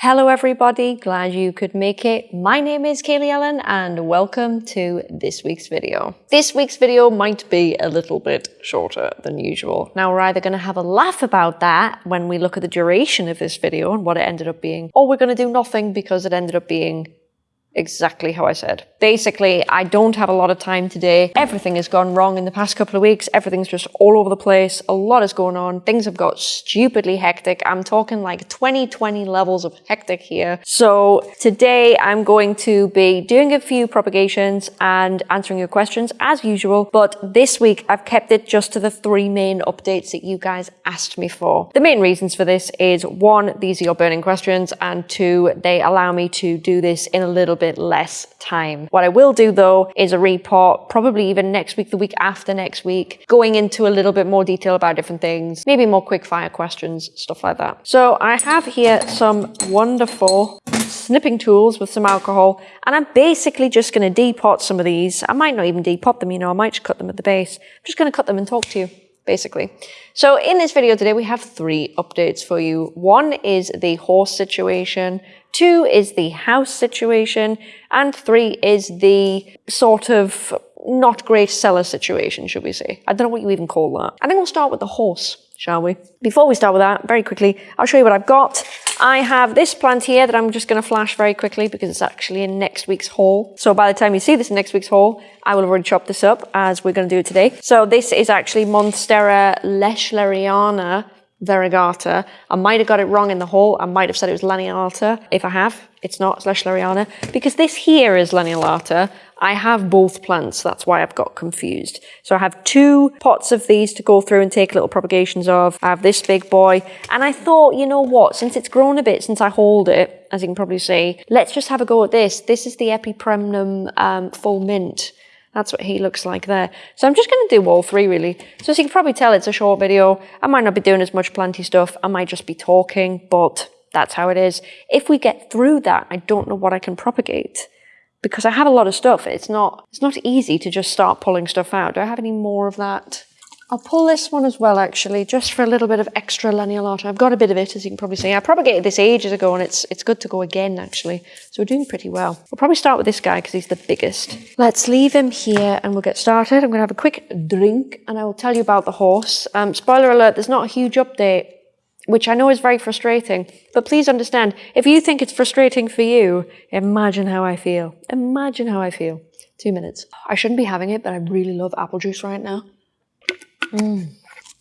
Hello everybody, glad you could make it. My name is Kaylee Ellen and welcome to this week's video. This week's video might be a little bit shorter than usual. Now we're either going to have a laugh about that when we look at the duration of this video and what it ended up being, or we're going to do nothing because it ended up being exactly how I said. Basically, I don't have a lot of time today. Everything has gone wrong in the past couple of weeks. Everything's just all over the place. A lot is going on. Things have got stupidly hectic. I'm talking like 2020 levels of hectic here. So today I'm going to be doing a few propagations and answering your questions as usual. But this week I've kept it just to the three main updates that you guys asked me for. The main reasons for this is one, these are your burning questions and two, they allow me to do this in a little bit bit less time. What I will do though is a report, probably even next week, the week after next week, going into a little bit more detail about different things, maybe more quick fire questions, stuff like that. So I have here some wonderful snipping tools with some alcohol and I'm basically just going to depot some of these. I might not even depot them, you know, I might just cut them at the base. I'm just going to cut them and talk to you basically. So in this video today, we have three updates for you. One is the horse situation, two is the house situation, and three is the sort of not great seller situation, should we say. I don't know what you even call that. I think we'll start with the horse, shall we? Before we start with that, very quickly, I'll show you what I've got. I have this plant here that I'm just going to flash very quickly because it's actually in next week's haul. So by the time you see this in next week's haul, I will already chopped this up as we're going to do it today. So this is actually Monstera lechleriana variegata. I might have got it wrong in the haul. I might have said it was Laniolata. If I have, it's not, Lechleriana. Because this here is Laniolata. I have both plants, that's why I've got confused. So I have two pots of these to go through and take little propagations of. I have this big boy. And I thought, you know what, since it's grown a bit since I hauled it, as you can probably see, let's just have a go at this. This is the Epipremnum um, full mint. That's what he looks like there. So I'm just going to do all three really. So as you can probably tell, it's a short video. I might not be doing as much planty stuff. I might just be talking, but that's how it is. If we get through that, I don't know what I can propagate because I have a lot of stuff. It's not, it's not easy to just start pulling stuff out. Do I have any more of that? I'll pull this one as well, actually, just for a little bit of extra lanceolata. I've got a bit of it, as you can probably see. I propagated this ages ago, and it's it's good to go again, actually. So we're doing pretty well. We'll probably start with this guy, because he's the biggest. Let's leave him here, and we'll get started. I'm going to have a quick drink, and I will tell you about the horse. Um, spoiler alert, there's not a huge update, which I know is very frustrating. But please understand, if you think it's frustrating for you, imagine how I feel. Imagine how I feel. Two minutes. I shouldn't be having it, but I really love apple juice right now. Mm.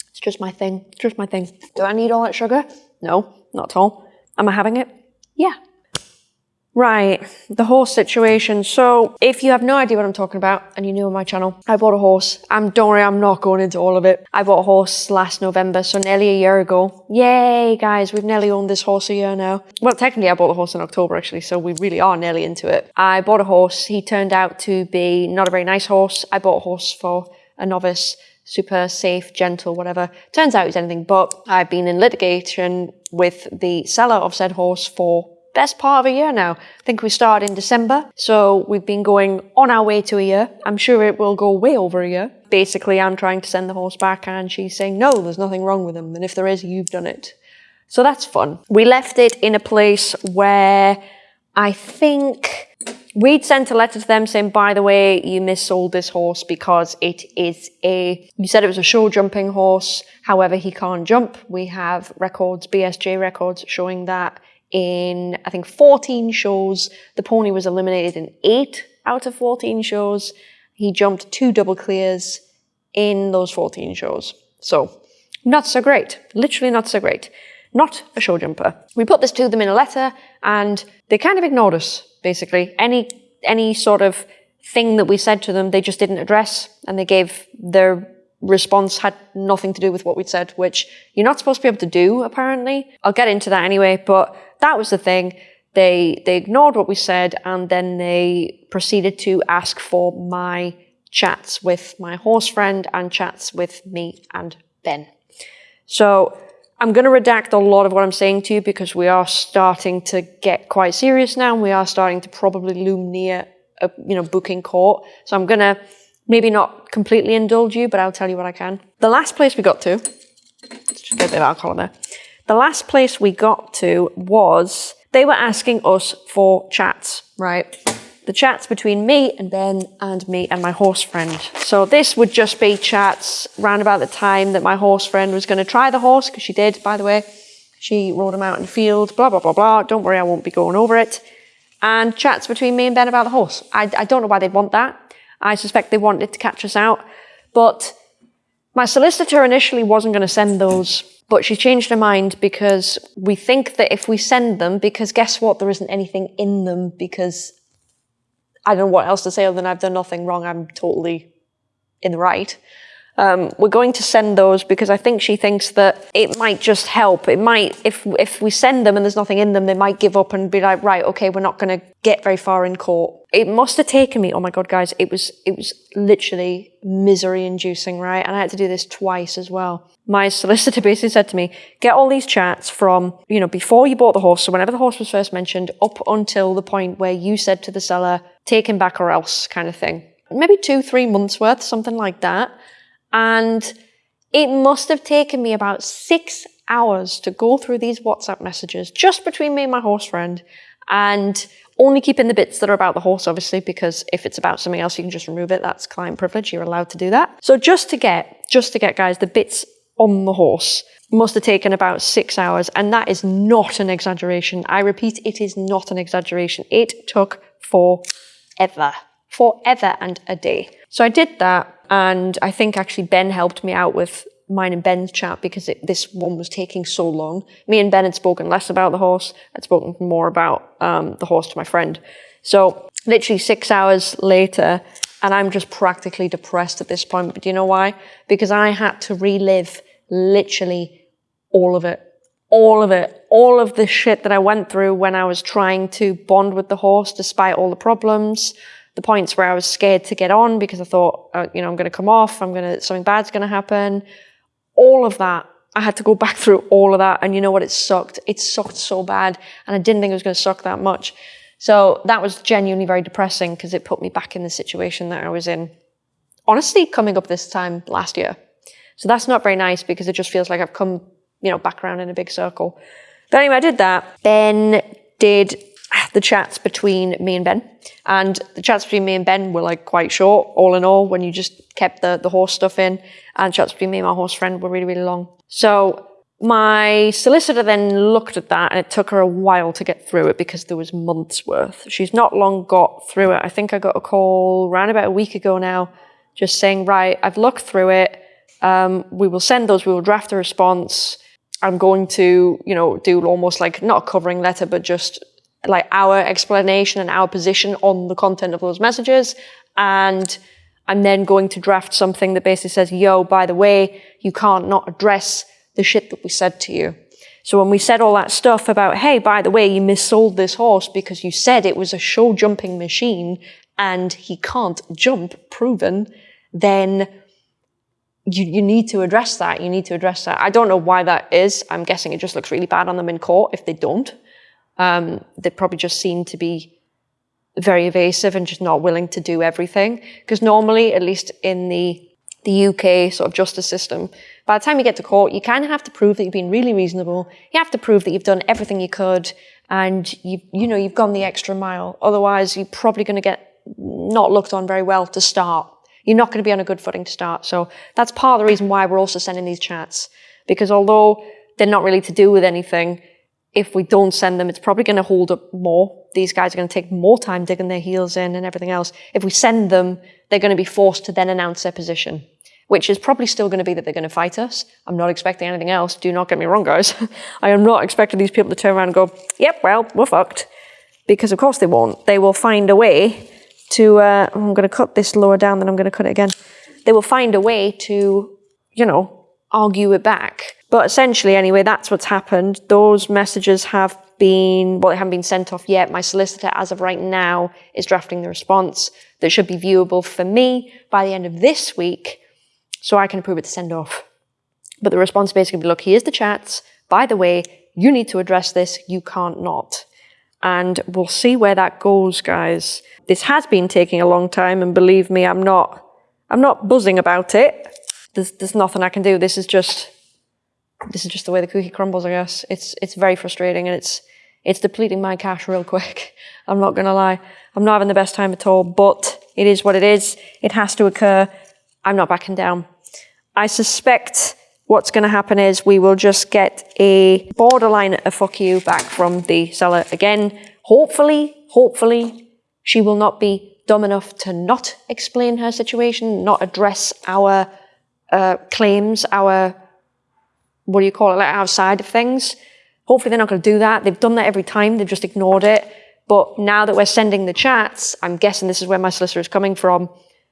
It's just my thing. It's just my thing. Do I need all that sugar? No, not at all. Am I having it? Yeah. Right, the horse situation. So if you have no idea what I'm talking about and you're new on my channel, I bought a horse. I'm don't worry, I'm not going into all of it. I bought a horse last November, so nearly a year ago. Yay, guys, we've nearly owned this horse a year now. Well, technically I bought the horse in October actually, so we really are nearly into it. I bought a horse. He turned out to be not a very nice horse. I bought a horse for a novice super safe, gentle, whatever. Turns out he's anything but. I've been in litigation with the seller of said horse for best part of a year now. I think we started in December, so we've been going on our way to a year. I'm sure it will go way over a year. Basically, I'm trying to send the horse back and she's saying, no, there's nothing wrong with him. And if there is, you've done it. So that's fun. We left it in a place where I think We'd sent a letter to them saying, by the way, you missold this horse because it is a, you said it was a show jumping horse. However, he can't jump. We have records, BSJ records showing that in, I think, 14 shows, the pony was eliminated in eight out of 14 shows. He jumped two double clears in those 14 shows. So, not so great. Literally not so great. Not a show jumper. We put this to them in a letter and they kind of ignored us basically. Any, any sort of thing that we said to them, they just didn't address and they gave their response had nothing to do with what we'd said, which you're not supposed to be able to do, apparently. I'll get into that anyway, but that was the thing. They, they ignored what we said and then they proceeded to ask for my chats with my horse friend and chats with me and Ben. So I'm going to redact a lot of what I'm saying to you because we are starting to get quite serious now. And we are starting to probably loom near a you know booking court. So I'm going to maybe not completely indulge you, but I'll tell you what I can. The last place we got to, let's just get a bit of alcohol in there. The last place we got to was they were asking us for chats, right? The chats between me and Ben and me and my horse friend. So this would just be chats round about the time that my horse friend was going to try the horse, because she did, by the way. She rode him out in the field, blah, blah, blah, blah. Don't worry, I won't be going over it. And chats between me and Ben about the horse. I, I don't know why they'd want that. I suspect they wanted to catch us out. But my solicitor initially wasn't going to send those, but she changed her mind because we think that if we send them, because guess what? There isn't anything in them because I don't know what else to say other than I've done nothing wrong. I'm totally in the right. Um, we're going to send those because I think she thinks that it might just help. It might, if if we send them and there's nothing in them, they might give up and be like, right, okay, we're not going to get very far in court. It must have taken me. Oh my god, guys, it was it was literally misery-inducing, right? And I had to do this twice as well. My solicitor basically said to me, get all these chats from you know before you bought the horse, so whenever the horse was first mentioned, up until the point where you said to the seller, take him back or else, kind of thing. Maybe two, three months worth, something like that and it must have taken me about six hours to go through these WhatsApp messages just between me and my horse friend and only keeping the bits that are about the horse, obviously, because if it's about something else, you can just remove it. That's client privilege. You're allowed to do that. So just to get, just to get, guys, the bits on the horse must have taken about six hours. And that is not an exaggeration. I repeat, it is not an exaggeration. It took forever, forever and a day. So I did that. And I think actually Ben helped me out with mine and Ben's chat because it, this one was taking so long. Me and Ben had spoken less about the horse. I'd spoken more about um, the horse to my friend. So literally six hours later, and I'm just practically depressed at this point. But do you know why? Because I had to relive literally all of it. All of it. All of the shit that I went through when I was trying to bond with the horse despite all the problems the points where I was scared to get on because I thought, uh, you know, I'm going to come off, I'm going to, something bad's going to happen. All of that, I had to go back through all of that. And you know what? It sucked. It sucked so bad. And I didn't think it was going to suck that much. So that was genuinely very depressing because it put me back in the situation that I was in, honestly, coming up this time last year. So that's not very nice because it just feels like I've come, you know, back around in a big circle. But anyway, I did that. Ben did the chats between me and Ben. And the chats between me and Ben were like quite short, all in all, when you just kept the, the horse stuff in. And chats between me and my horse friend were really, really long. So my solicitor then looked at that and it took her a while to get through it because there was months worth. She's not long got through it. I think I got a call around about a week ago now, just saying, right, I've looked through it. Um, we will send those, we will draft a response. I'm going to, you know, do almost like not a covering letter, but just like our explanation and our position on the content of those messages. And I'm then going to draft something that basically says, yo, by the way, you can't not address the shit that we said to you. So when we said all that stuff about, hey, by the way, you missold this horse because you said it was a show jumping machine and he can't jump, proven, then you, you need to address that. You need to address that. I don't know why that is. I'm guessing it just looks really bad on them in court if they don't. Um, they probably just seem to be very evasive and just not willing to do everything. Because normally, at least in the the UK sort of justice system, by the time you get to court, you kind of have to prove that you've been really reasonable. You have to prove that you've done everything you could, and you you know you've gone the extra mile. Otherwise, you're probably going to get not looked on very well to start. You're not going to be on a good footing to start. So that's part of the reason why we're also sending these chats, because although they're not really to do with anything, if we don't send them, it's probably going to hold up more. These guys are going to take more time digging their heels in and everything else. If we send them, they're going to be forced to then announce their position, which is probably still going to be that they're going to fight us. I'm not expecting anything else. Do not get me wrong, guys. I am not expecting these people to turn around and go, yep, well, we're fucked. Because of course they won't. They will find a way to, uh, I'm going to cut this lower down, then I'm going to cut it again. They will find a way to, you know, argue it back but essentially, anyway, that's what's happened. Those messages have been, well, they haven't been sent off yet. My solicitor, as of right now, is drafting the response that should be viewable for me by the end of this week so I can approve it to send off. But the response basically be, look, here's the chats. By the way, you need to address this. You can't not. And we'll see where that goes, guys. This has been taking a long time, and believe me, I'm not, I'm not buzzing about it. There's, there's nothing I can do. This is just this is just the way the cookie crumbles, I guess. It's it's very frustrating and it's It's depleting my cash real quick. I'm not going to lie. I'm not having the best time at all, but it is what it is. It has to occur. I'm not backing down. I suspect what's going to happen is we will just get a borderline a fuck you back from the seller again. Hopefully, hopefully, she will not be dumb enough to not explain her situation, not address our uh, claims, our, what do you call it, like our side of things. Hopefully they're not going to do that. They've done that every time. They've just ignored it. But now that we're sending the chats, I'm guessing this is where my solicitor is coming from.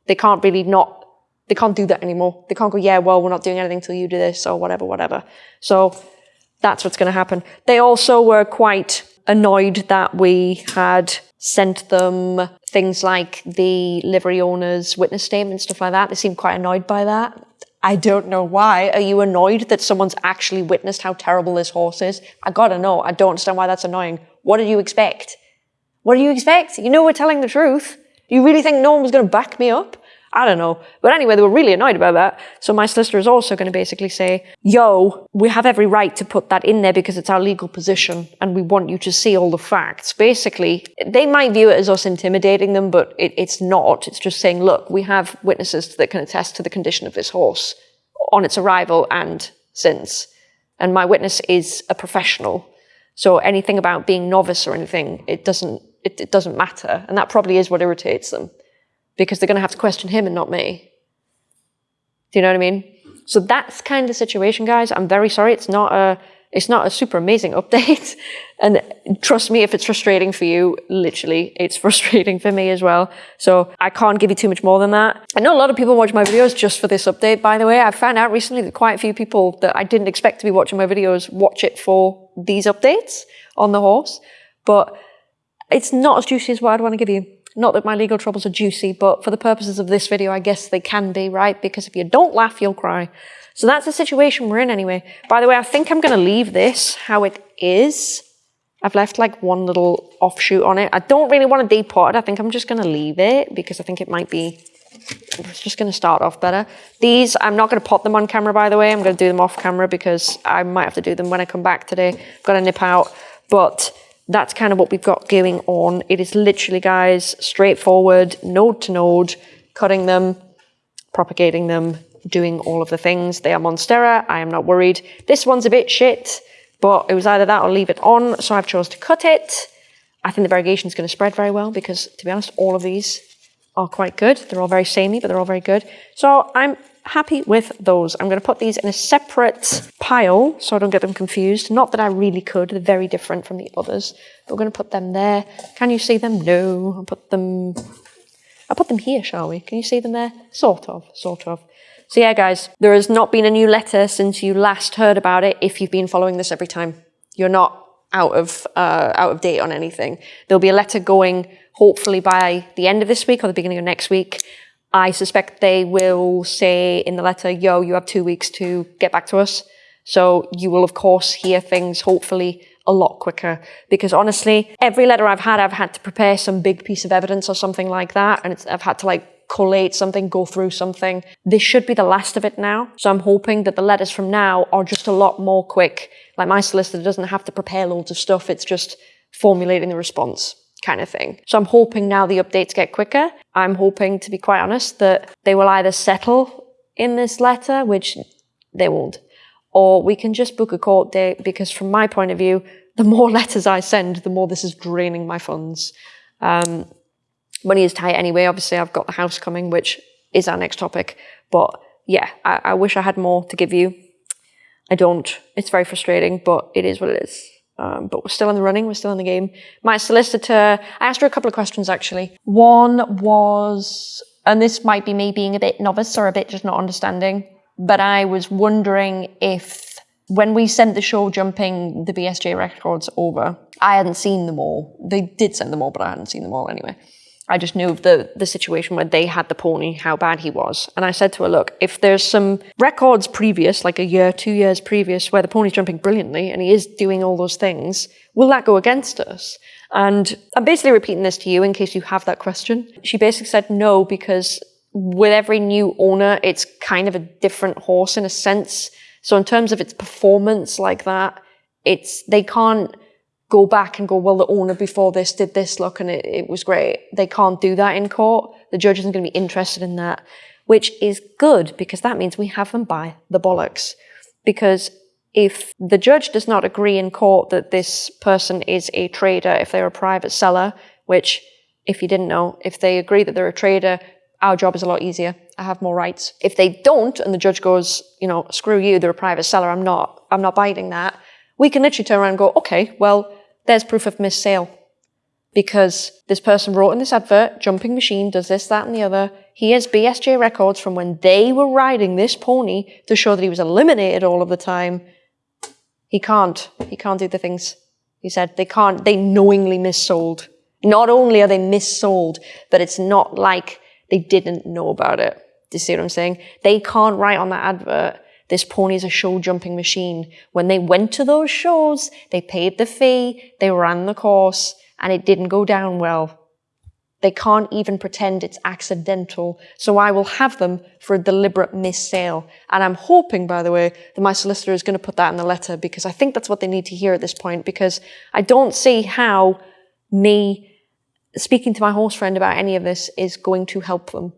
They can't really not they can't do that anymore. They can't go, yeah, well, we're not doing anything until you do this or whatever, whatever. So that's what's going to happen. They also were quite annoyed that we had sent them things like the livery owner's witness statement, stuff like that. They seemed quite annoyed by that. I don't know why. Are you annoyed that someone's actually witnessed how terrible this horse is? I gotta know. I don't understand why that's annoying. What did you expect? What do you expect? You know we're telling the truth. Do you really think no one was going to back me up? I don't know. But anyway, they were really annoyed about that. So my solicitor is also going to basically say, yo, we have every right to put that in there because it's our legal position and we want you to see all the facts. Basically, they might view it as us intimidating them, but it, it's not. It's just saying, look, we have witnesses that can attest to the condition of this horse on its arrival and since. And my witness is a professional. So anything about being novice or anything, it doesn't, it, it doesn't matter. And that probably is what irritates them because they're going to have to question him and not me. Do you know what I mean? So that's kind of the situation, guys. I'm very sorry. It's not a, it's not a super amazing update. and trust me, if it's frustrating for you, literally, it's frustrating for me as well. So I can't give you too much more than that. I know a lot of people watch my videos just for this update, by the way. I found out recently that quite a few people that I didn't expect to be watching my videos watch it for these updates on the horse. But it's not as juicy as what I'd want to give you. Not that my legal troubles are juicy, but for the purposes of this video, I guess they can be, right? Because if you don't laugh, you'll cry. So that's the situation we're in anyway. By the way, I think I'm going to leave this how it is. I've left like one little offshoot on it. I don't really want to depot it. I think I'm just going to leave it because I think it might be, it's just going to start off better. These, I'm not going to pot them on camera, by the way. I'm going to do them off camera because I might have to do them when I come back today. I've got to nip out. But that's kind of what we've got going on. It is literally, guys, straightforward, node to node, cutting them, propagating them, doing all of the things. They are Monstera. I am not worried. This one's a bit shit, but it was either that or leave it on, so I've chose to cut it. I think the variegation is going to spread very well because, to be honest, all of these are quite good. They're all very samey, but they're all very good. So I'm happy with those. I'm going to put these in a separate pile so I don't get them confused. Not that I really could, they're very different from the others. But we're going to put them there. Can you see them? No. I'll put them, I'll put them here, shall we? Can you see them there? Sort of, sort of. So yeah, guys, there has not been a new letter since you last heard about it if you've been following this every time. You're not out of, uh, out of date on anything. There'll be a letter going hopefully by the end of this week or the beginning of next week I suspect they will say in the letter, yo, you have two weeks to get back to us. So you will, of course, hear things hopefully a lot quicker. Because honestly, every letter I've had, I've had to prepare some big piece of evidence or something like that. And I've had to like collate something, go through something. This should be the last of it now. So I'm hoping that the letters from now are just a lot more quick. Like my solicitor doesn't have to prepare loads of stuff. It's just formulating the response kind of thing. So I'm hoping now the updates get quicker. I'm hoping, to be quite honest, that they will either settle in this letter, which they won't, or we can just book a court date because from my point of view, the more letters I send, the more this is draining my funds. Um, money is tight anyway. Obviously, I've got the house coming, which is our next topic. But yeah, I, I wish I had more to give you. I don't. It's very frustrating, but it is what it is. Um, but we're still in the running, we're still in the game. My solicitor, I asked her a couple of questions actually. One was, and this might be me being a bit novice or a bit just not understanding, but I was wondering if when we sent the show jumping the BSJ records over, I hadn't seen them all. They did send them all, but I hadn't seen them all anyway. I just knew of the, the situation where they had the pony, how bad he was. And I said to her, look, if there's some records previous, like a year, two years previous, where the pony's jumping brilliantly and he is doing all those things, will that go against us? And I'm basically repeating this to you in case you have that question. She basically said no, because with every new owner, it's kind of a different horse in a sense. So in terms of its performance like that, it's, they can't go back and go, well, the owner before this did this look and it, it was great. They can't do that in court. The judge isn't going to be interested in that, which is good because that means we have them by the bollocks. Because if the judge does not agree in court that this person is a trader, if they're a private seller, which if you didn't know, if they agree that they're a trader, our job is a lot easier. I have more rights. If they don't, and the judge goes, you know, screw you, they're a private seller, I'm not, I'm not biting that, we can literally turn around and go, okay, well, there's proof of missed sale. Because this person wrote in this advert, jumping machine does this, that, and the other. He has BSJ records from when they were riding this pony to show that he was eliminated all of the time. He can't. He can't do the things. He said they can't, they knowingly missold. Not only are they missold, but it's not like they didn't know about it. Do you see what I'm saying? They can't write on that advert, this pony is a show jumping machine. When they went to those shows, they paid the fee, they ran the course, and it didn't go down well. They can't even pretend it's accidental. So I will have them for a deliberate missale. And I'm hoping, by the way, that my solicitor is going to put that in the letter because I think that's what they need to hear at this point because I don't see how me speaking to my horse friend about any of this is going to help them.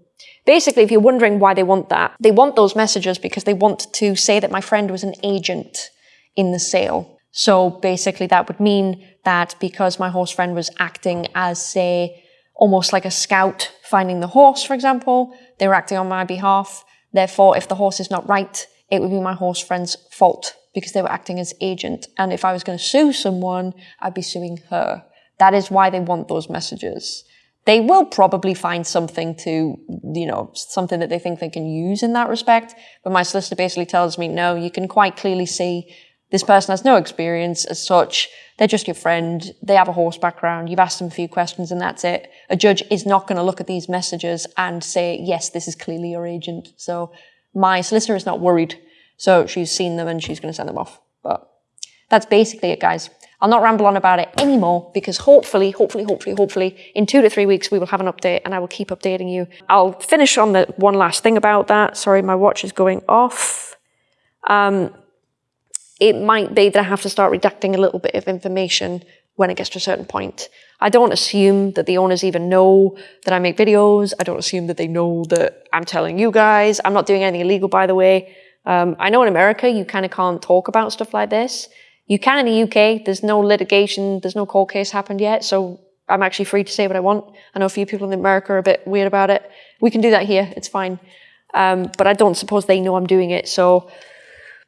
Basically, if you're wondering why they want that, they want those messages because they want to say that my friend was an agent in the sale. So basically that would mean that because my horse friend was acting as, say, almost like a scout finding the horse, for example, they were acting on my behalf. Therefore, if the horse is not right, it would be my horse friend's fault because they were acting as agent. And if I was going to sue someone, I'd be suing her. That is why they want those messages. They will probably find something to, you know, something that they think they can use in that respect. But my solicitor basically tells me, no, you can quite clearly see this person has no experience as such. They're just your friend. They have a horse background. You've asked them a few questions and that's it. A judge is not going to look at these messages and say, yes, this is clearly your agent. So my solicitor is not worried. So she's seen them and she's going to send them off. But that's basically it, guys. I'll not ramble on about it anymore because hopefully, hopefully, hopefully, hopefully in two to three weeks we will have an update and I will keep updating you. I'll finish on the one last thing about that. Sorry, my watch is going off. Um, it might be that I have to start redacting a little bit of information when it gets to a certain point. I don't assume that the owners even know that I make videos. I don't assume that they know that I'm telling you guys. I'm not doing anything illegal, by the way. Um, I know in America you kind of can't talk about stuff like this. You can in the UK. There's no litigation. There's no court case happened yet. So I'm actually free to say what I want. I know a few people in America are a bit weird about it. We can do that here. It's fine. Um, but I don't suppose they know I'm doing it. So,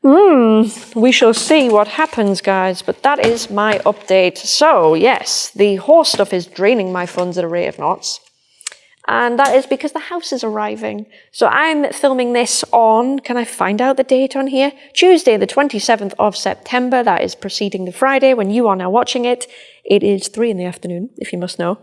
hmm, we shall see what happens, guys. But that is my update. So, yes, the horse stuff is draining my funds at a rate of knots and that is because the house is arriving. So I'm filming this on, can I find out the date on here? Tuesday, the 27th of September. That is preceding the Friday when you are now watching it. It is three in the afternoon, if you must know.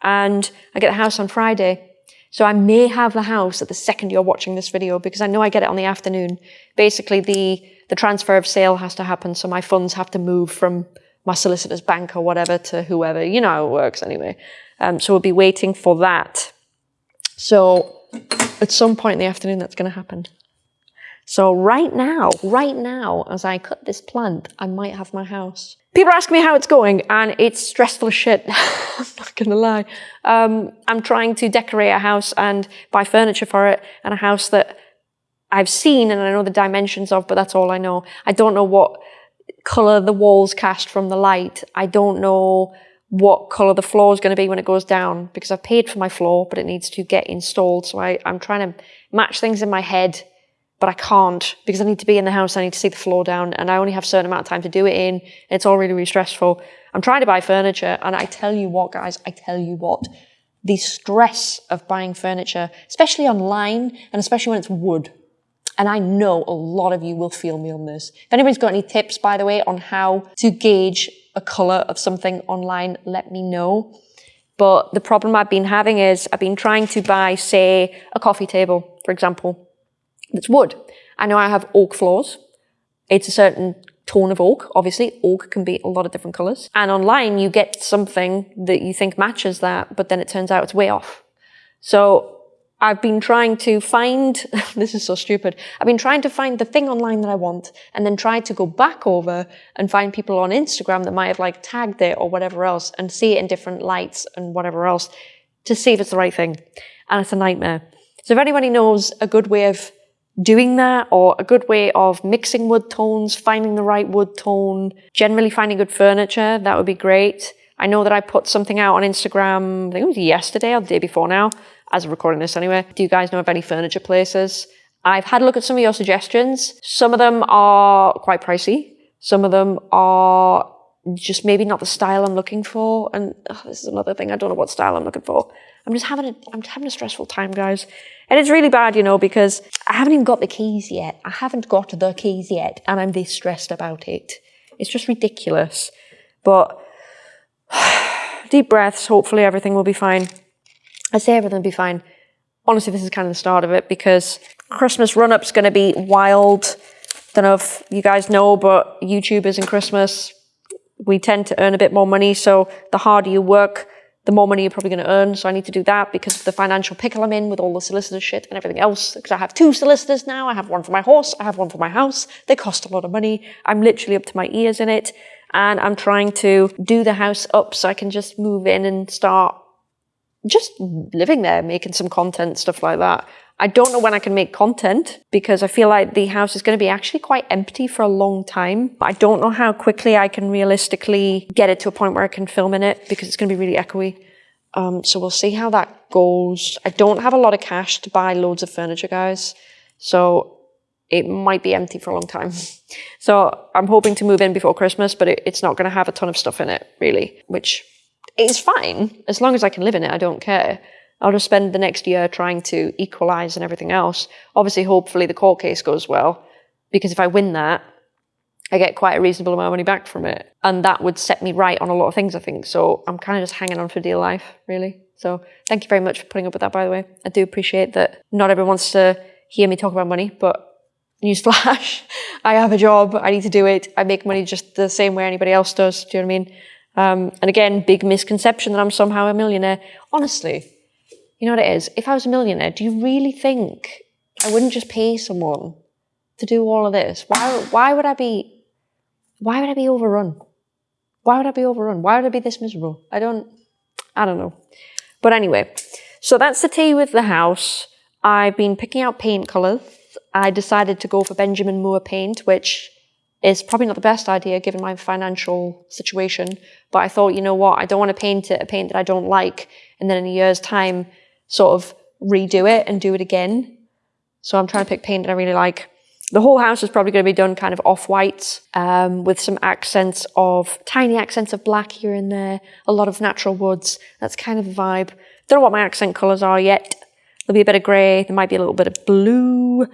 And I get the house on Friday. So I may have the house at the second you're watching this video because I know I get it on the afternoon. Basically, the, the transfer of sale has to happen, so my funds have to move from my solicitor's bank or whatever to whoever. You know how it works anyway. Um, so we'll be waiting for that. So at some point in the afternoon, that's going to happen. So right now, right now, as I cut this plant, I might have my house. People ask me how it's going, and it's stressful as shit. I'm not gonna lie. Um, I'm trying to decorate a house and buy furniture for it, and a house that I've seen and I know the dimensions of, but that's all I know. I don't know what color the walls cast from the light. I don't know what color the floor is going to be when it goes down because I've paid for my floor, but it needs to get installed. So I, I'm trying to match things in my head, but I can't because I need to be in the house. I need to see the floor down and I only have a certain amount of time to do it in. It's all really, really stressful. I'm trying to buy furniture and I tell you what, guys, I tell you what, the stress of buying furniture, especially online and especially when it's wood. And I know a lot of you will feel me on this. If anybody's got any tips, by the way, on how to gauge a color of something online, let me know. But the problem I've been having is I've been trying to buy, say, a coffee table, for example, that's wood. I know I have oak floors. It's a certain tone of oak. Obviously, oak can be a lot of different colors. And online, you get something that you think matches that, but then it turns out it's way off. So I've been trying to find, this is so stupid, I've been trying to find the thing online that I want and then try to go back over and find people on Instagram that might have like tagged it or whatever else and see it in different lights and whatever else to see if it's the right thing. And it's a nightmare. So if anybody knows a good way of doing that or a good way of mixing wood tones, finding the right wood tone, generally finding good furniture, that would be great. I know that I put something out on Instagram, I think it was yesterday or the day before now, as of recording this anyway. Do you guys know of any furniture places? I've had a look at some of your suggestions. Some of them are quite pricey. Some of them are just maybe not the style I'm looking for. And oh, this is another thing. I don't know what style I'm looking for. I'm just having a, I'm having a stressful time, guys. And it's really bad, you know, because I haven't even got the keys yet. I haven't got the keys yet. And I'm this stressed about it. It's just ridiculous. But deep breaths. Hopefully everything will be fine. I say everything will be fine. Honestly, this is kind of the start of it because Christmas run-up's going to be wild. Don't know if you guys know, but YouTubers in Christmas, we tend to earn a bit more money. So the harder you work, the more money you're probably going to earn. So I need to do that because of the financial pickle I'm in with all the solicitor shit and everything else. Because I have two solicitors now. I have one for my horse. I have one for my house. They cost a lot of money. I'm literally up to my ears in it and I'm trying to do the house up so I can just move in and start just living there, making some content, stuff like that. I don't know when I can make content because I feel like the house is going to be actually quite empty for a long time. I don't know how quickly I can realistically get it to a point where I can film in it because it's going to be really echoey. Um, so we'll see how that goes. I don't have a lot of cash to buy loads of furniture, guys. So it might be empty for a long time. So I'm hoping to move in before Christmas, but it, it's not going to have a ton of stuff in it, really, which is fine. As long as I can live in it, I don't care. I'll just spend the next year trying to equalize and everything else. Obviously, hopefully the court case goes well, because if I win that, I get quite a reasonable amount of money back from it. And that would set me right on a lot of things, I think. So I'm kind of just hanging on for dear life, really. So thank you very much for putting up with that, by the way. I do appreciate that not everyone wants to hear me talk about money, but newsflash, I have a job, I need to do it, I make money just the same way anybody else does, do you know what I mean? Um, and again, big misconception that I'm somehow a millionaire. Honestly, you know what it is? If I was a millionaire, do you really think I wouldn't just pay someone to do all of this? Why, why would I be, why would I be overrun? Why would I be overrun? Why would I be this miserable? I don't, I don't know. But anyway, so that's the tea with the house. I've been picking out paint colours I decided to go for Benjamin Moore paint, which is probably not the best idea given my financial situation. But I thought, you know what, I don't want to paint it a paint that I don't like and then in a year's time sort of redo it and do it again. So I'm trying to pick paint that I really like. The whole house is probably going to be done kind of off-white um, with some accents of, tiny accents of black here and there, a lot of natural woods. That's kind of a vibe. Don't know what my accent colours are yet. There'll be a bit of grey, there might be a little bit of blue,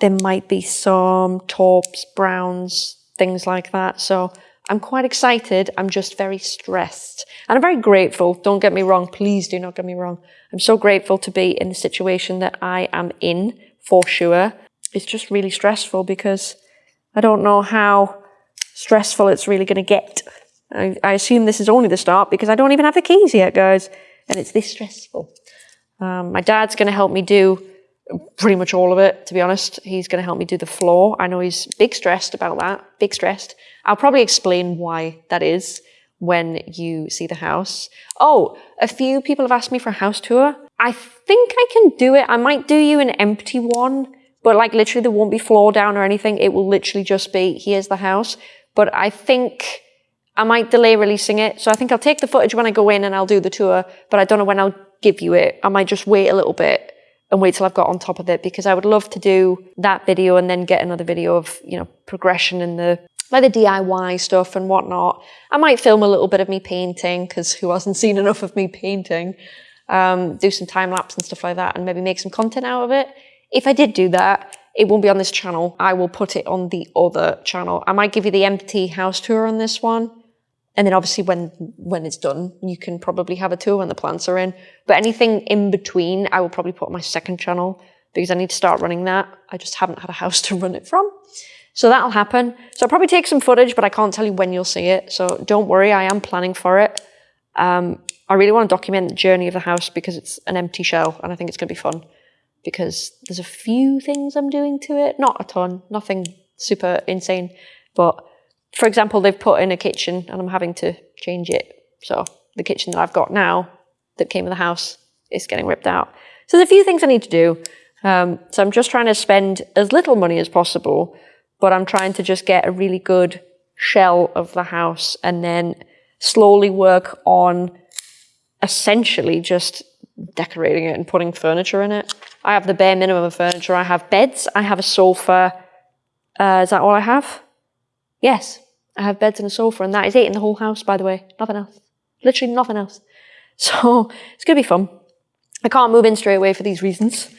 there might be some taupes, browns, things like that. So I'm quite excited. I'm just very stressed. And I'm very grateful. Don't get me wrong. Please do not get me wrong. I'm so grateful to be in the situation that I am in for sure. It's just really stressful because I don't know how stressful it's really going to get. I, I, assume this is only the start because I don't even have the keys yet, guys. And it's this stressful. Um, my dad's going to help me do pretty much all of it, to be honest. He's going to help me do the floor. I know he's big stressed about that, big stressed. I'll probably explain why that is when you see the house. Oh, a few people have asked me for a house tour. I think I can do it. I might do you an empty one, but like literally there won't be floor down or anything. It will literally just be, here's the house. But I think I might delay releasing it. So I think I'll take the footage when I go in and I'll do the tour, but I don't know when I'll give you it. I might just wait a little bit and wait till I've got on top of it because I would love to do that video and then get another video of, you know, progression in the like the DIY stuff and whatnot. I might film a little bit of me painting because who hasn't seen enough of me painting? Um, do some time lapse and stuff like that and maybe make some content out of it. If I did do that, it won't be on this channel. I will put it on the other channel. I might give you the empty house tour on this one. And then obviously when, when it's done, you can probably have a tour when the plants are in. But anything in between, I will probably put on my second channel because I need to start running that. I just haven't had a house to run it from. So that'll happen. So I'll probably take some footage, but I can't tell you when you'll see it. So don't worry, I am planning for it. Um, I really want to document the journey of the house because it's an empty shell and I think it's going to be fun. because there's a few things I'm doing to it. Not a ton, nothing super insane. But for example, they've put in a kitchen and I'm having to change it. So the kitchen that I've got now that came with the house is getting ripped out. So there's a few things I need to do. Um, so I'm just trying to spend as little money as possible, but I'm trying to just get a really good shell of the house and then slowly work on essentially just decorating it and putting furniture in it. I have the bare minimum of furniture. I have beds, I have a sofa. Uh, is that all I have? Yes, I have beds and a sofa, and that is it in the whole house, by the way. Nothing else. Literally nothing else. So it's going to be fun. I can't move in straight away for these reasons.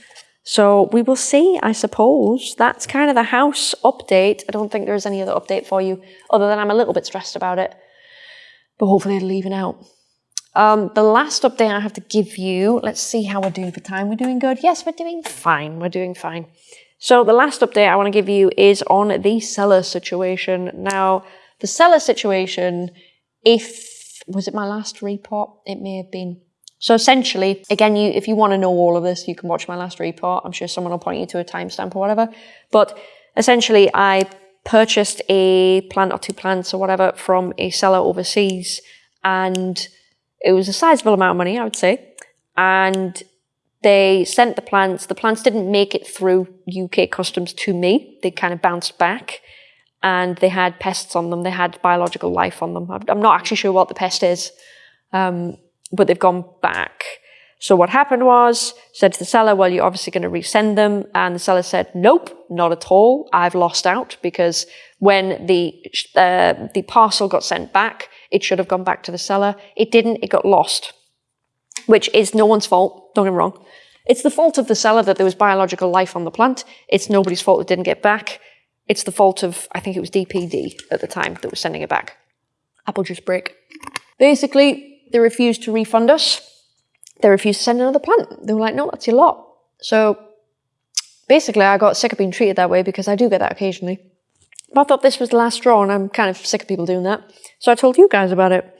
So we will see, I suppose. That's kind of the house update. I don't think there's any other update for you, other than I'm a little bit stressed about it. But hopefully it'll even out. Um, the last update I have to give you, let's see how we're doing for time. We're doing good. Yes, we're doing fine. We're doing fine. So the last update I want to give you is on the seller situation. Now, the seller situation, if, was it my last report? It may have been. So essentially, again, you if you want to know all of this, you can watch my last report. I'm sure someone will point you to a timestamp or whatever. But essentially, I purchased a plant or two plants or whatever from a seller overseas and it was a sizable amount of money, I would say. And they sent the plants. The plants didn't make it through UK customs to me. They kind of bounced back and they had pests on them. They had biological life on them. I'm not actually sure what the pest is, um, but they've gone back. So what happened was, said to the seller, well, you're obviously going to resend them. And the seller said, nope, not at all. I've lost out because when the, uh, the parcel got sent back, it should have gone back to the seller. It didn't, it got lost, which is no one's fault, don't get me wrong. It's the fault of the seller that there was biological life on the plant. It's nobody's fault it didn't get back. It's the fault of, I think it was DPD at the time that was sending it back. Apple juice break. Basically, they refused to refund us. They refused to send another plant. They were like, no, that's your lot. So basically, I got sick of being treated that way because I do get that occasionally. But I thought this was the last straw and I'm kind of sick of people doing that. So I told you guys about it.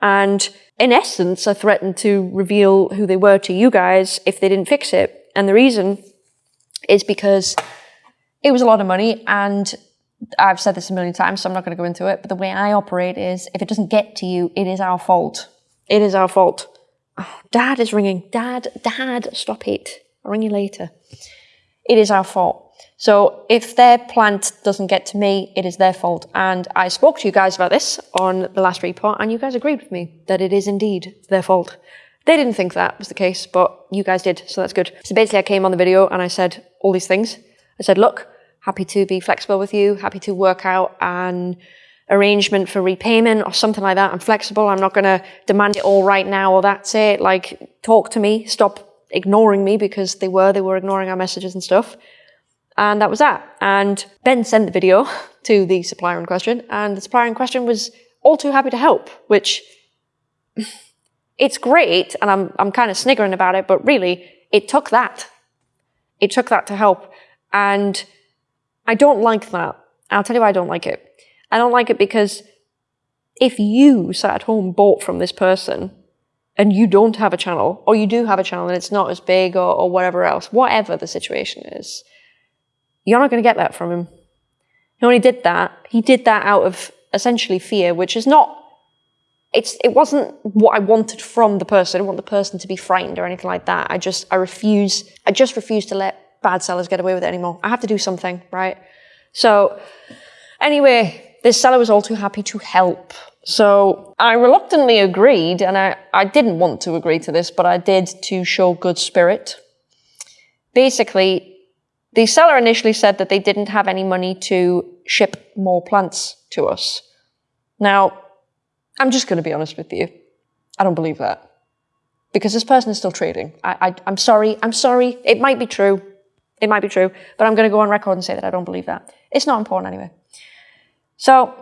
And in essence, I threatened to reveal who they were to you guys if they didn't fix it. And the reason is because it was a lot of money and I've said this a million times, so I'm not going to go into it. But the way I operate is if it doesn't get to you, it is our fault. It is our fault. Oh, Dad is ringing. Dad, Dad, stop it. I'll ring you later. It is our fault. So if their plant doesn't get to me, it is their fault. And I spoke to you guys about this on the last report, and you guys agreed with me that it is indeed their fault. They didn't think that was the case, but you guys did, so that's good. So basically, I came on the video and I said all these things. I said, look, happy to be flexible with you, happy to work out an arrangement for repayment or something like that. I'm flexible. I'm not going to demand it all right now or that's it. Like, talk to me. Stop ignoring me because they were, they were ignoring our messages and stuff. And that was that. And Ben sent the video to the supplier in question, and the supplier in question was all too happy to help, which it's great, and I'm, I'm kind of sniggering about it, but really, it took that. It took that to help. And I don't like that. I'll tell you why I don't like it. I don't like it because if you sat at home bought from this person and you don't have a channel, or you do have a channel and it's not as big or, or whatever else, whatever the situation is, you're not going to get that from him. He only did that. He did that out of essentially fear, which is not, it's, it wasn't what I wanted from the person. I didn't want the person to be frightened or anything like that. I just, I refuse, I just refuse to let bad sellers get away with it anymore. I have to do something, right? So anyway, this seller was all too happy to help. So I reluctantly agreed, and I, I didn't want to agree to this, but I did to show good spirit. Basically, the seller initially said that they didn't have any money to ship more plants to us. Now, I'm just going to be honest with you. I don't believe that. Because this person is still trading. I, I'm sorry. I'm sorry. It might be true. It might be true. But I'm going to go on record and say that I don't believe that. It's not important anyway. So,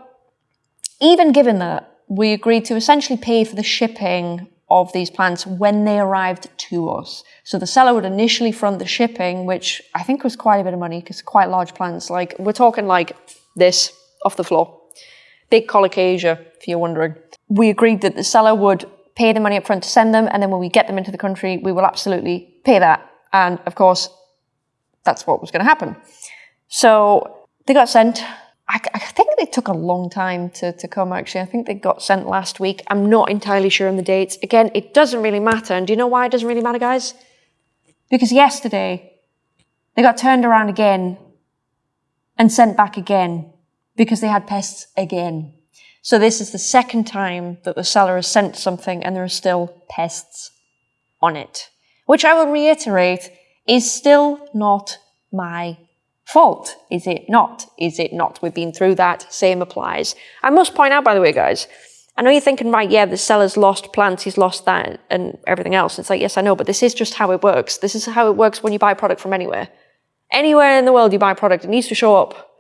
even given that, we agreed to essentially pay for the shipping of these plants when they arrived to us. So the seller would initially front the shipping, which I think was quite a bit of money because quite large plants. Like we're talking like this off the floor. Big colocasia, if you're wondering. We agreed that the seller would pay the money up front to send them, and then when we get them into the country, we will absolutely pay that. And of course, that's what was going to happen. So they got sent. I, I, think they took a long time to, to come, actually. I think they got sent last week. I'm not entirely sure on the dates. Again, it doesn't really matter. And do you know why it doesn't really matter, guys? Because yesterday, they got turned around again and sent back again because they had pests again. So this is the second time that the seller has sent something and there are still pests on it, which I will reiterate is still not my fault. Is it not? Is it not? We've been through that. Same applies. I must point out, by the way, guys, I know you're thinking, right, yeah, the seller's lost plants, he's lost that and everything else. It's like, yes, I know, but this is just how it works. This is how it works when you buy a product from anywhere. Anywhere in the world you buy a product, it needs to show up.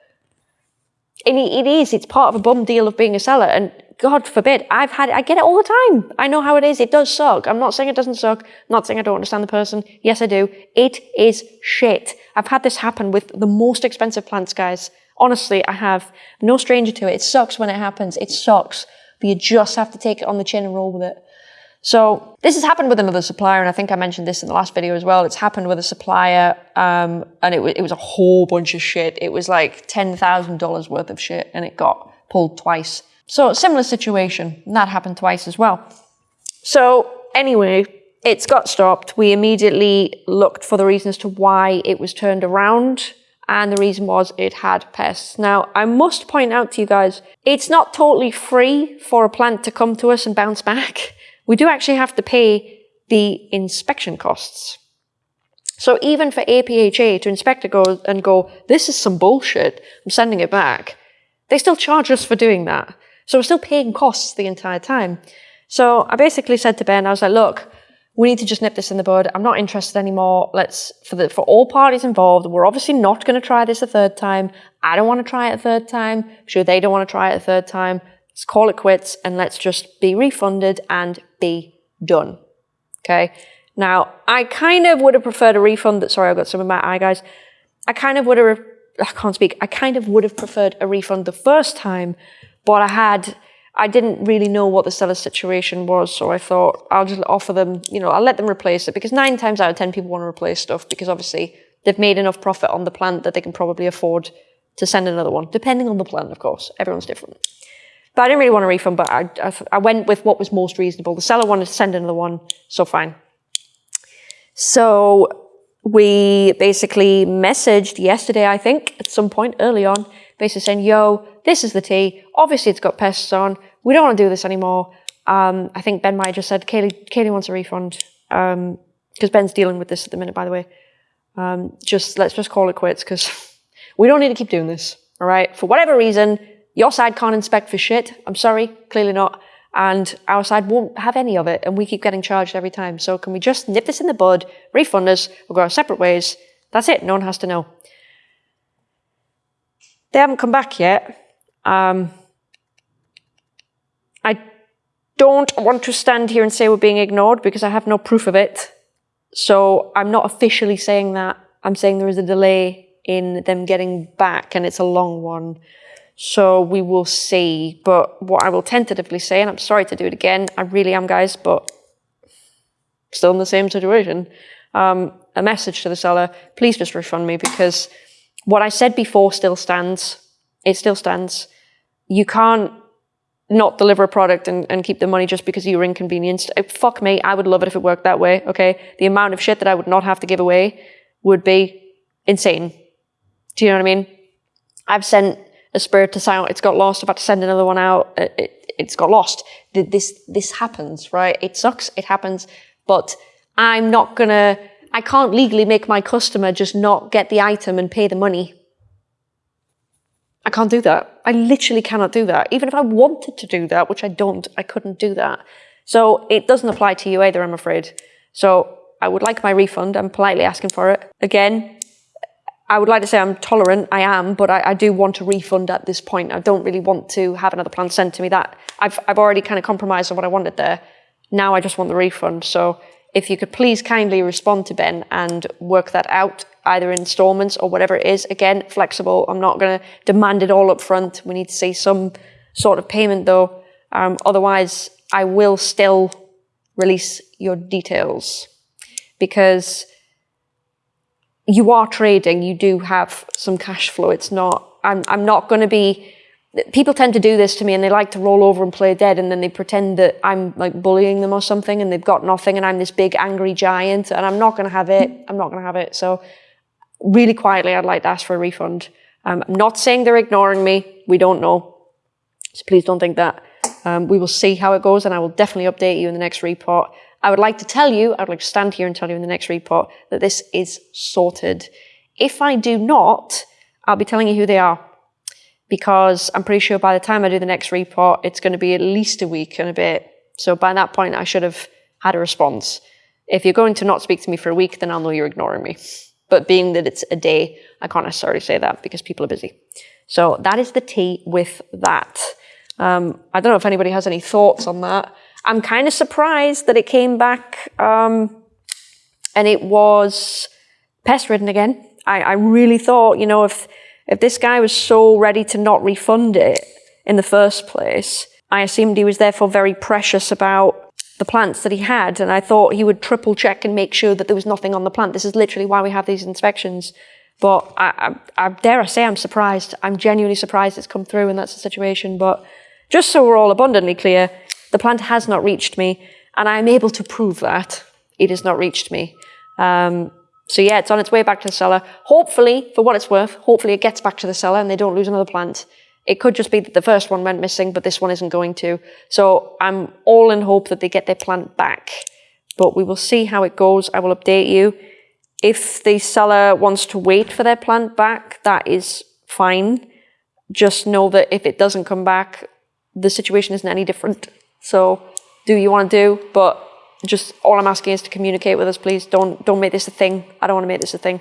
And it is, it's part of a bum deal of being a seller. And God forbid, I've had, it, I get it all the time. I know how it is. It does suck. I'm not saying it doesn't suck. I'm not saying I don't understand the person. Yes, I do. It is shit. I've had this happen with the most expensive plants, guys. Honestly, I have. no stranger to it. It sucks when it happens. It sucks. But you just have to take it on the chin and roll with it. So this has happened with another supplier, and I think I mentioned this in the last video as well. It's happened with a supplier, um, and it, it was a whole bunch of shit. It was like $10,000 worth of shit, and it got pulled twice. So similar situation, and that happened twice as well. So anyway, it's got stopped. We immediately looked for the reasons to why it was turned around and the reason was it had pests. Now, I must point out to you guys, it's not totally free for a plant to come to us and bounce back. We do actually have to pay the inspection costs. So even for APHA to inspect it go and go, this is some bullshit, I'm sending it back, they still charge us for doing that. So we're still paying costs the entire time. So I basically said to Ben, I was like, look, we need to just nip this in the bud. I'm not interested anymore. Let's, for the, for all parties involved, we're obviously not going to try this a third time. I don't want to try it a third time. I'm sure they don't want to try it a third time. Let's call it quits and let's just be refunded and be done. Okay. Now, I kind of would have preferred a refund that, sorry, I've got some in my eye, guys. I kind of would have, I can't speak. I kind of would have preferred a refund the first time, but I had, I didn't really know what the seller's situation was, so I thought I'll just offer them, you know, I'll let them replace it because nine times out of ten people want to replace stuff because obviously they've made enough profit on the plant that they can probably afford to send another one, depending on the plant, of course. Everyone's different. But I didn't really want a refund, but I, I, I went with what was most reasonable. The seller wanted to send another one, so fine. So we basically messaged yesterday, I think, at some point early on, basically saying, yo, this is the tea. Obviously, it's got pests on. We don't want to do this anymore. Um, I think Ben might have just said, Kaylee, Kaylee wants a refund. Because um, Ben's dealing with this at the minute, by the way. Um, just Let's just call it quits because we don't need to keep doing this. All right. For whatever reason, your side can't inspect for shit. I'm sorry, clearly not. And our side won't have any of it, and we keep getting charged every time. So can we just nip this in the bud, refund us, we'll go our separate ways. That's it, no one has to know. They haven't come back yet. Um, I don't want to stand here and say we're being ignored because I have no proof of it. So I'm not officially saying that. I'm saying there is a delay in them getting back and it's a long one. So we will see. But what I will tentatively say, and I'm sorry to do it again, I really am, guys, but still in the same situation. Um, a message to the seller, please just refund me because what I said before still stands. It still stands. You can't not deliver a product and, and keep the money just because you were inconvenienced. Uh, fuck me, I would love it if it worked that way, okay? The amount of shit that I would not have to give away would be insane. Do you know what I mean? I've sent a Spiritus Sancti, it's got lost, about to send another one out, it, it, it's got lost. This, this happens, right? It sucks, it happens, but I'm not gonna, I can't legally make my customer just not get the item and pay the money. I can't do that. I literally cannot do that. Even if I wanted to do that, which I don't, I couldn't do that. So it doesn't apply to you either, I'm afraid. So I would like my refund. I'm politely asking for it. Again, I would like to say I'm tolerant, I am, but I, I, do want a refund at this point. I don't really want to have another plant sent to me. That I've, I've already kind of compromised on what I wanted there. Now I just want the refund. So if you could please kindly respond to Ben and work that out, either installments or whatever it is. Again, flexible. I'm not going to demand it all up front. We need to see some sort of payment though. Um, otherwise, I will still release your details because you are trading, you do have some cash flow. It's not, I'm, I'm not going to be, people tend to do this to me and they like to roll over and play dead and then they pretend that I'm like bullying them or something and they've got nothing and I'm this big angry giant and I'm not going to have it. I'm not going to have it. So really quietly, I'd like to ask for a refund. Um, I'm not saying they're ignoring me. We don't know. So please don't think that. Um, we will see how it goes and I will definitely update you in the next report. I would like to tell you, I would like to stand here and tell you in the next report that this is sorted. If I do not, I'll be telling you who they are because I'm pretty sure by the time I do the next report, it's going to be at least a week and a bit. So by that point, I should have had a response. If you're going to not speak to me for a week, then I'll know you're ignoring me. But being that it's a day, I can't necessarily say that because people are busy. So that is the tea with that. Um, I don't know if anybody has any thoughts on that. I'm kind of surprised that it came back um, and it was pest ridden again. I, I really thought, you know, if if this guy was so ready to not refund it in the first place, I assumed he was therefore very precious about the plants that he had, and I thought he would triple check and make sure that there was nothing on the plant. This is literally why we have these inspections. But I, I, I dare I say I'm surprised. I'm genuinely surprised it's come through and that's the situation. But just so we're all abundantly clear, the plant has not reached me, and I'm able to prove that it has not reached me. Um, so yeah, it's on its way back to the seller. Hopefully, for what it's worth, hopefully it gets back to the seller and they don't lose another plant. It could just be that the first one went missing, but this one isn't going to. So I'm all in hope that they get their plant back. But we will see how it goes. I will update you. If the seller wants to wait for their plant back, that is fine. Just know that if it doesn't come back, the situation isn't any different. So do you want to do, but just all I'm asking is to communicate with us, please. Don't don't make this a thing. I don't want to make this a thing.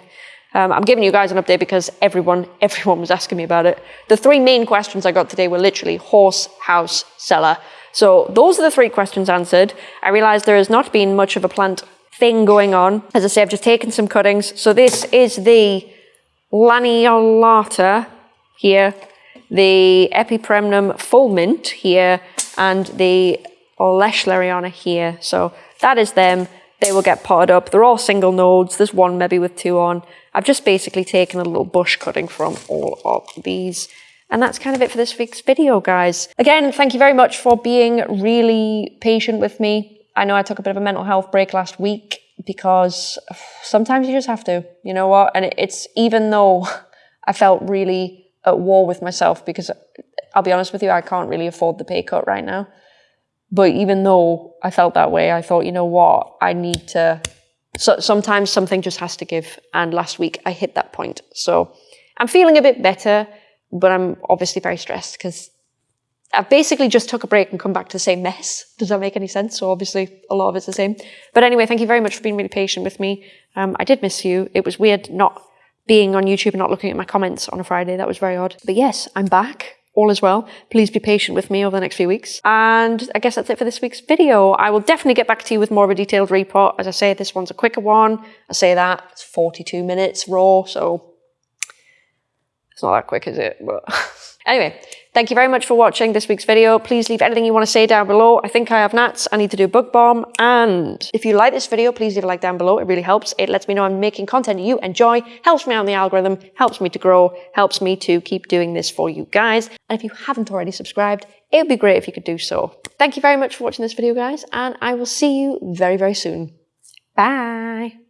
Um, I'm giving you guys an update because everyone everyone was asking me about it. The three main questions I got today were literally horse, house, cellar. So those are the three questions answered. I realized there has not been much of a plant thing going on. As I say, I've just taken some cuttings. So this is the laniolata here, the Epipremnum full mint here, and the Lechleriana here. So that is them. They will get potted up. They're all single nodes. There's one maybe with two on. I've just basically taken a little bush cutting from all of these. And that's kind of it for this week's video, guys. Again, thank you very much for being really patient with me. I know I took a bit of a mental health break last week because sometimes you just have to, you know what? And it's even though I felt really at war with myself because I'll be honest with you, I can't really afford the pay cut right now. But even though I felt that way, I thought, you know what, I need to. So sometimes something just has to give. And last week I hit that point. So I'm feeling a bit better, but I'm obviously very stressed because I've basically just took a break and come back to the same mess. Does that make any sense? So obviously a lot of it's the same. But anyway, thank you very much for being really patient with me. Um, I did miss you. It was weird not being on YouTube and not looking at my comments on a Friday. That was very odd. But yes, I'm back all is well. Please be patient with me over the next few weeks. And I guess that's it for this week's video. I will definitely get back to you with more of a detailed report. As I say, this one's a quicker one. I say that, it's 42 minutes raw, so it's not that quick, is it? But anyway, Thank you very much for watching this week's video. Please leave anything you want to say down below. I think I have gnats. I need to do bug bomb. And if you like this video, please leave a like down below. It really helps. It lets me know I'm making content you enjoy, helps me out in the algorithm, helps me to grow, helps me to keep doing this for you guys. And if you haven't already subscribed, it would be great if you could do so. Thank you very much for watching this video, guys, and I will see you very, very soon. Bye.